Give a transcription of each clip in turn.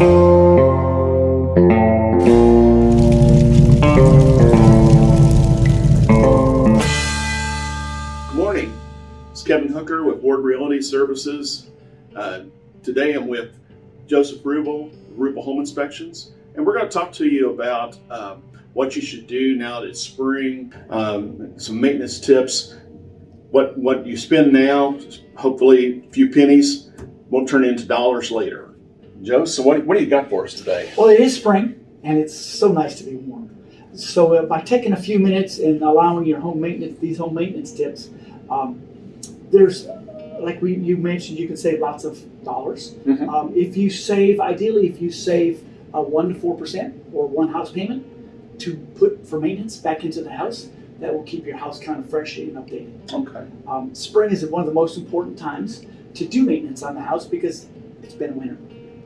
Good morning. It's Kevin Hooker with Ward Realty Services. Uh, today I'm with Joseph Rubel, Rubel Home Inspections, and we're going to talk to you about um, what you should do now that it's spring, um, some maintenance tips, what what you spend now, hopefully a few pennies, won't turn into dollars later. Joe, so what, what do you got for us today? Well, it is spring, and it's so nice to be warm. So uh, by taking a few minutes and allowing your home maintenance, these home maintenance tips, um, there's, like we, you mentioned, you can save lots of dollars. Mhm. Um, if you save, ideally, if you save uh, one to four percent or one house payment to put for maintenance back into the house, that will keep your house kind of fresh and updated. Okay. Um, spring is one of the most important times to do maintenance on the house because it's been winter.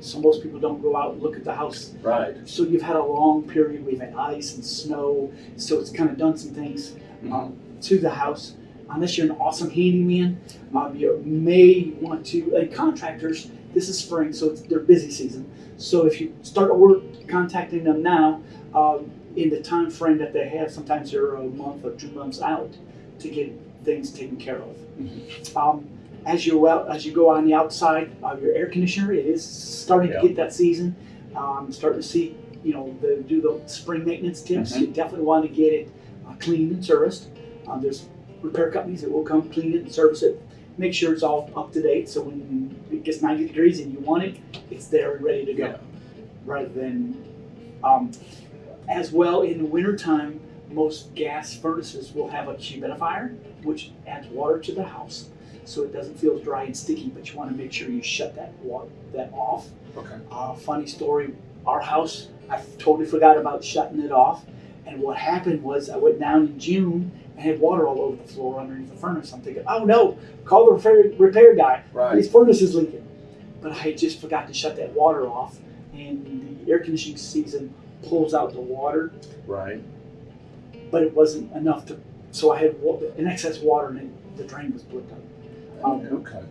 So most people don't go out and look at the house Right. so you've had a long period. We've had ice and snow, so it's kind of done some things um, to the house. Unless you're an awesome handyman, um, you may want to. And contractors, this is spring, so it's their busy season. So if you start work contacting them now, um, in the time frame that they have, sometimes they're a month or two months out to get things taken care of. Um, as you well as you go on the outside of your air conditioner, it is starting Yeah. to get that season. Um, starting to see, you know, the, do the spring maintenance tips. Mhm. You definitely want to get it uh, cleaned and serviced. Um, there's repair companies that will come clean it and service it. Make sure it's all up to date. So when it gets 90 degrees and you want it, it's there and ready to go. Yeah. Rather than, um, as well in the wintertime, most gas furnaces will have a humidifier, which adds water to the house, so it doesn't feel dry and sticky. But you want to make sure you shut that water that off. Okay. Uh, funny story, our house, I totally forgot about shutting it off. And what happened was I went down in June and had water all over the floor underneath the furnace. I'm thinking, oh no, call the repair, repair guy. Right. His furnace is leaking. But I just forgot to shut that water off. And the air conditioning season pulls out the water, Right. but it wasn't enough to, so I had an excess water and the drain was blocked up. Um, Okay.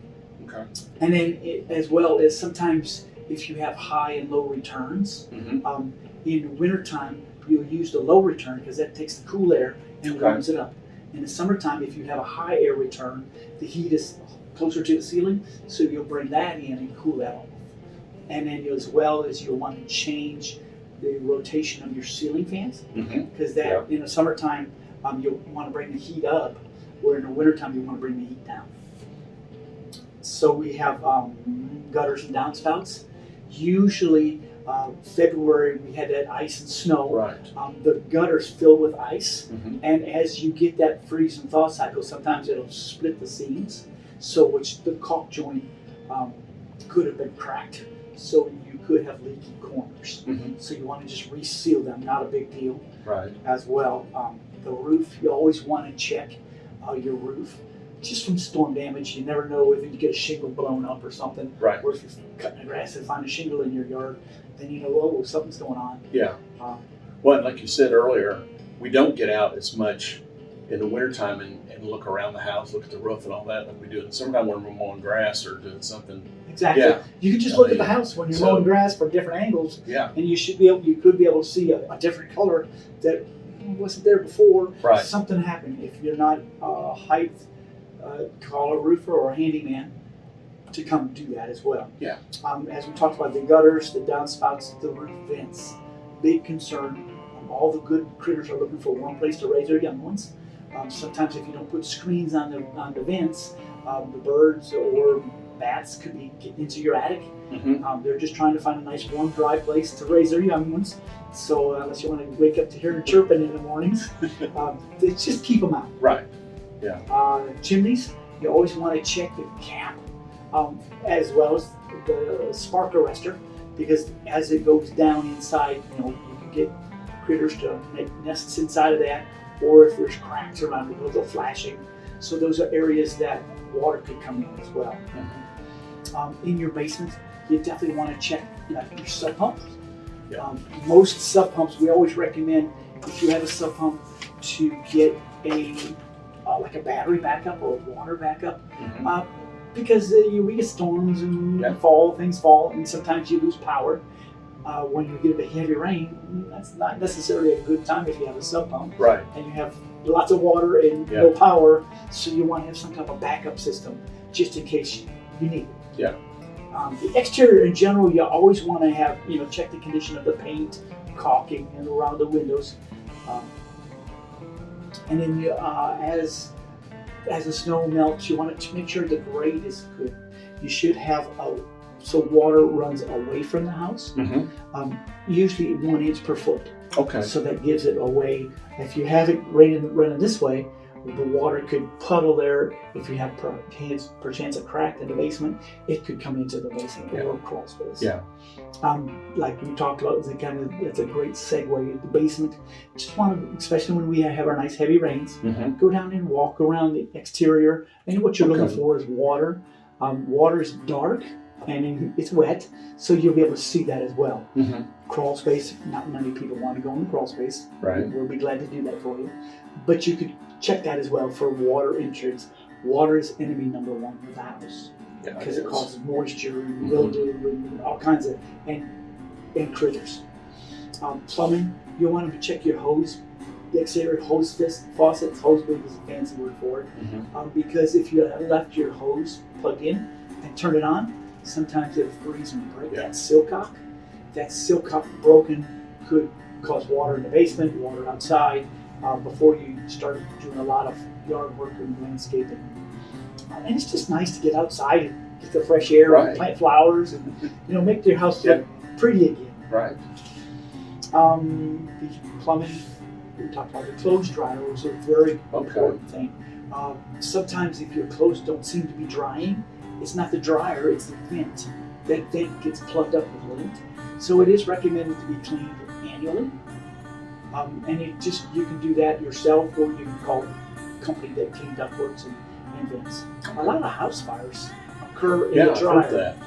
Okay. And then it, as well as sometimes if you have high and low returns, Mhm. um, in the wintertime, you'll use the low return because that takes the cool air and Okay. warms it up. In the summertime, if you have a high air return, the heat is closer to the ceiling, so you'll bring that in and cool that off. And then as well as you'll want to change the rotation of your ceiling fans because that in the summertime um, you'll want to bring the heat up, where in the wintertime you want to bring the heat down. So we have um, gutters and downspouts. Usually, uh, February we had that ice and snow. Right. Um, the gutters fill with ice, Mhm. and as you get that freeze and thaw cycle, sometimes it'll split the seams, so which the caulk joint um, could have been cracked, so you could have leaky corners. Mhm. So you want to just reseal them, not a big deal Right. as well. Um, the roof, you always want to check uh, your roof just from storm damage. You never know if you get a shingle blown up or something. Right. Or if you're cutting the grass and find a shingle in your yard, then you know, oh, something's going on. Yeah. Um, Well, like you said earlier, we don't get out as much in the wintertime and, and look around the house, look at the roof and all that like we do in the summertime when we're mowing grass or doing something. exactly. Yeah. You can just I look at the house when you're so- mowing grass from different angles, Yeah. and you should be able, you could be able to see a, a different color that wasn't there before. Right. Something happened. If you're not a height, uh, call a roofer or a handyman to come do that as well. Yeah. Um, as we talked about the gutters, the downspouts, the roof vents, big concern. Um, all the good critters are looking for one place to raise their young ones. Um, sometimes if you don't put screens on the on the vents, um, the birds or bats could be getting into your attic. Mhm. Um, they're just trying to find a nice, warm, dry place to raise their young ones. So uh, unless you want to wake up to hear them chirping in the mornings, um, just keep them out. Right. Uh, chimneys, you always want to check the cap um, as well as the spark arrestor because as it goes down inside, you know, you can get critters to make nests inside of that, or if there's cracks around it, those are flashing. So those are areas that water could come in as well. Um, in your basement, you definitely want to check like, your sump pumps. Yeah. Um, most sump pumps, we always recommend if you have a sump pump to get a uh, like a battery backup or a water backup Mhm. uh, because uh, you, we get storms and Yeah. fall, things fall, and sometimes you lose power. uh, when you get a heavy rain, that's not necessarily a good time if you have a sump pump Right. and you have lots of water and Yeah. no power. So you want to have some type of backup system just in case you need it. Yeah. Um, the exterior in general, you always want to have, you know, check the condition of the paint, caulking, and around the windows. Um, and then you, uh, as as the snow melts, you want to make sure the grade is good. You should have a so water runs away from the house, Mm-hmm. um, usually one inch per foot. Okay. So that gives it away. If you have it raining, running this way, the water could puddle there. If you have per chance, perchance a crack in the basement, it could come into the basement Yeah. or crawl space. Yeah. Um, like we talked about, it's a kind of it's a great segue. The basement. Just want to, especially when we have our nice heavy rains, Mm-hmm. go down and walk around the exterior. And what you're Okay. looking for is water. Um, water is dark and it's wet, so you'll be able to see that as well Mm-hmm. crawl space. Not many people want to go in the crawl space. Right. We'll be glad to do that for you. But you could check that as well for water entrance. Water is enemy number one for the house Yeah. because it is. causes moisture and Mhm. mildew and all kinds of and and critters. Um, plumbing, you want to check your hose, the exterior hose fist, faucets. Hose bib is a fancy word for it. Mhm. Um, because if you left your hose plugged in and turn it on, sometimes it'll freeze and break Yeah. that silcock. That silcock broken could cause water in the basement, water outside, uh, before you start doing a lot of yard work and landscaping. Uh, and it's just nice to get outside and get the fresh air Right. and plant flowers and you know make your house look pretty again. Right. Um, the plumbing, we talked about the clothes dryer was a very Okay. important thing. Um, sometimes if your clothes don't seem to be drying, it's not the dryer, it's the vent. That vent gets plugged up with lint. So it is recommended to be cleaned annually. Um, and you just you can do that yourself or you can call a company that clean ductworks and, and vents. A lot of house fires occur in Yeah, the dryer. heard that.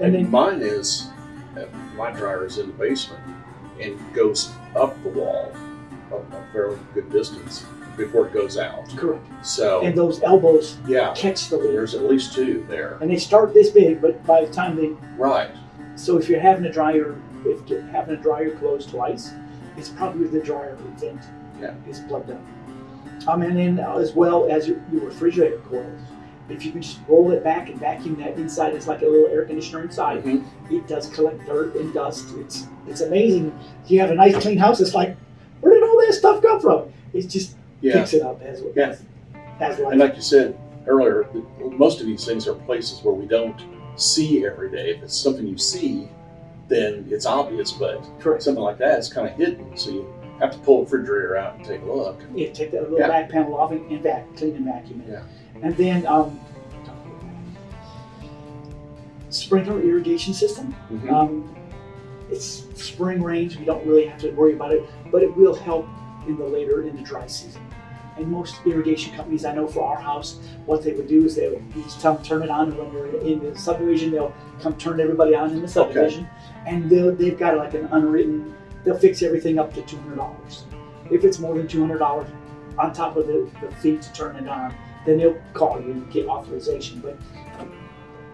And And then mine is, uh, my dryer is in the basement and goes up the wall a, a fairly good distance before it goes out. correct. So, And those elbows yeah, catch the lint. there's at least two there. and they start this big, but by the time they Right. so if you're having a dryer, if you're having a dryer closed twice, it's probably the dryer vent Yeah. is plugged up. Um, and then uh, as well as your, your refrigerator coils, if you can just roll it back and vacuum that inside, it's like a little air conditioner inside. Mhm. It does collect dirt and dust. It's it's amazing. You have a nice clean house. It's like, where did all that stuff come from? It just Yeah. picks it up as well. Yeah. as life. And like you said earlier, most of these things are places where we don't see every day. If it's something you see, then it's obvious, but Correct. something like that is kind of hidden. So you have to pull the refrigerator out and take a look. Yeah, take that little Yeah. back panel off and, and vac, clean and vacuum it. Yeah. And then um, sprinkler irrigation system. Mhm. Um, it's spring rains. We don't really have to worry about it, but it will help in the later in the dry season. And most irrigation companies I know for our house, what they would do is they would just come turn it on, and when you're in the subdivision, they'll come turn everybody on in the subdivision, and they'll, they've got like an unwritten. They'll fix everything up to two hundred dollars. If it's more than two hundred dollars on top of the, the fee to turn it on, then they'll call you and get authorization. But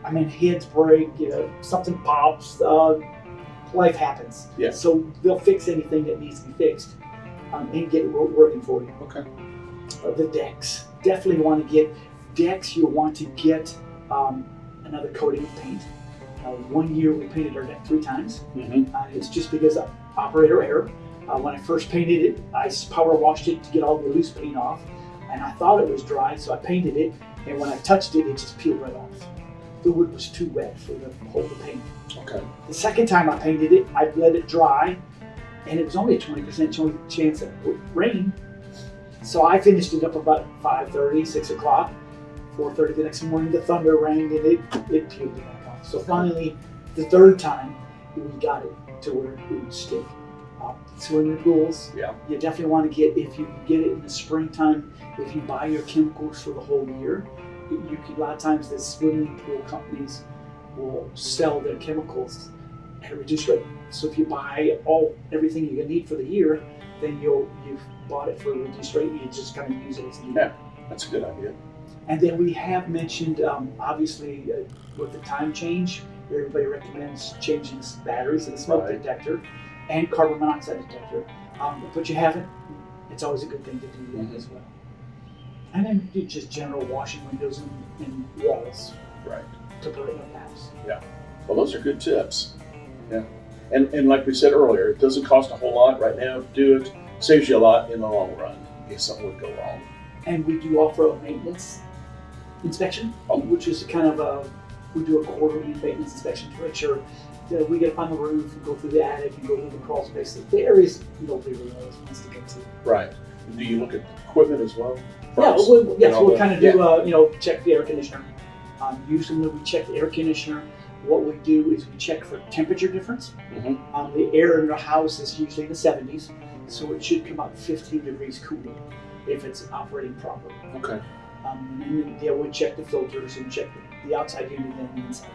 I mean, heads break, you know, something pops, uh, life happens. Yeah. So they'll fix anything that needs to be fixed um, and get it working for you. Okay. The decks, definitely want to get decks. You'll want to get um, another coating of paint. Uh, one year we painted our deck three times. Mhm. Uh, it's just because of operator error. Uh, when I first painted it, I power washed it to get all the loose paint off, and I thought it was dry, so I painted it. And when I touched it, it just peeled right off. The wood was too wet for the hold the paint. Okay. The second time I painted it, I let it dry, and it was only a 20% chance of rain. So I finished it up about 5.30, 6 o'clock. 4.30 the next morning, the thunder rang and it, it peeled it back off. So finally, the third time, we got it to where it would stick. Uh, swimming pools, Yeah. you definitely want to get, if you get it in the springtime, if you buy your chemicals for the whole year, you you can, a lot of times the swimming pool companies will sell their chemicals at a reduced rate. So if you buy all everything you need for the year, then you'll you've bought it for a reduced rate. You just kind of use it as needed. Yeah. That's a good idea. And then we have mentioned, um, obviously, uh, with the time change, everybody recommends changing the batteries in the smoke Right. detector and carbon monoxide detector. Um, but you haven't, it's always a good thing to do that Mhm. as well. And then just general washing windows and, and walls Right. to brighten up the house. Yeah. Well, those are good tips. Yeah. And, and like we said earlier, it doesn't cost a whole lot right now to do it. Saves you a lot in the long run if something would go wrong. And we do offer a maintenance inspection, Oh. which is kind of a, we do a quarterly maintenance inspection to make sure that we get up on the roof and go through the attic and go through the crawl space. The areas nobody really knows wants to get to. Right. Do you look at equipment as well? Yeah, we'll, yes, we'll kind of do, uh, you know, check the air conditioner. Um, usually we check the air conditioner, what we do is we check for temperature difference. Mhm. Um, the air in the house is usually in the 70s, so it should come out 15 degrees cooler if it's operating properly. Okay. Um, and then yeah, we check the filters and check the, the outside unit and the inside.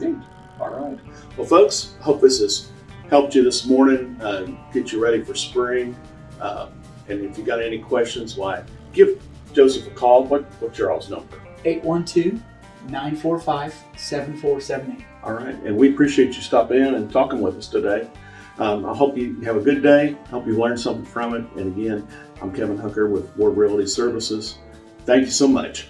Neat. All right. Well, folks, hope this has helped you this morning, uh, get you ready for spring. Uh, and if you got any questions, why, give Joseph a call. What, what's your all's number? 812 945 7478. All right. And we appreciate you stopping in and talking with us today. Um, I hope you have a good day. I Hope you learned something from it. And again, I'm Kevin Hooker with Ward Realty Services. Thank you so much.